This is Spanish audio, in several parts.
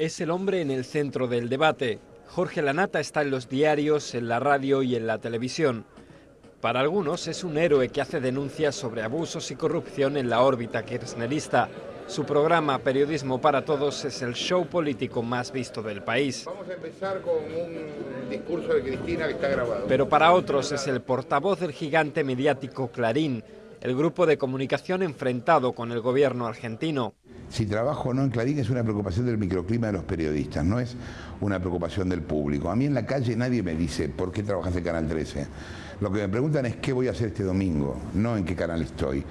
Es el hombre en el centro del debate. Jorge Lanata está en los diarios, en la radio y en la televisión. Para algunos es un héroe que hace denuncias sobre abusos y corrupción en la órbita kirchnerista. Su programa Periodismo para Todos es el show político más visto del país. Vamos a empezar con un discurso de Cristina que está grabado. Pero para otros es el portavoz del gigante mediático Clarín, el grupo de comunicación enfrentado con el gobierno argentino. Si trabajo o no en Clarín es una preocupación del microclima de los periodistas, no es una preocupación del público. A mí en la calle nadie me dice por qué trabajas en Canal 13. Lo que me preguntan es qué voy a hacer este domingo, no en qué canal estoy.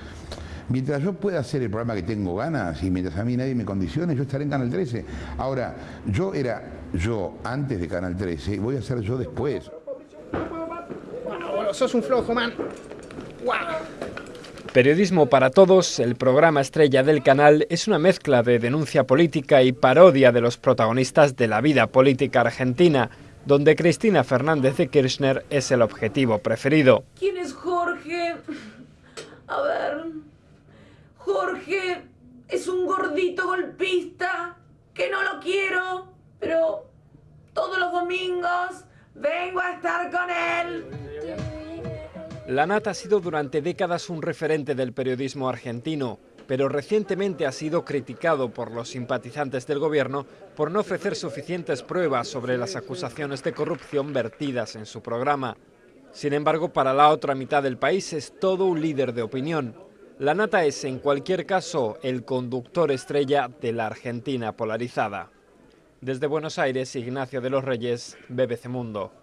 Mientras yo pueda hacer el programa que tengo ganas y mientras a mí nadie me condicione, yo estaré en Canal 13. Ahora, yo era yo antes de Canal 13 y voy a ser yo después. Bueno, sos un flojo, man. Periodismo para Todos, el programa estrella del canal, es una mezcla de denuncia política y parodia de los protagonistas de la vida política argentina, donde Cristina Fernández de Kirchner es el objetivo preferido. ¿Quién es Jorge? A ver. Jorge es un gordito golpista que no lo quiero, pero todos los domingos vengo a estar con él. Lanat ha sido durante décadas un referente del periodismo argentino, pero recientemente ha sido criticado por los simpatizantes del gobierno por no ofrecer suficientes pruebas sobre las acusaciones de corrupción vertidas en su programa. Sin embargo, para la otra mitad del país es todo un líder de opinión. Lanata es, en cualquier caso, el conductor estrella de la Argentina polarizada. Desde Buenos Aires, Ignacio de los Reyes, BBC Mundo.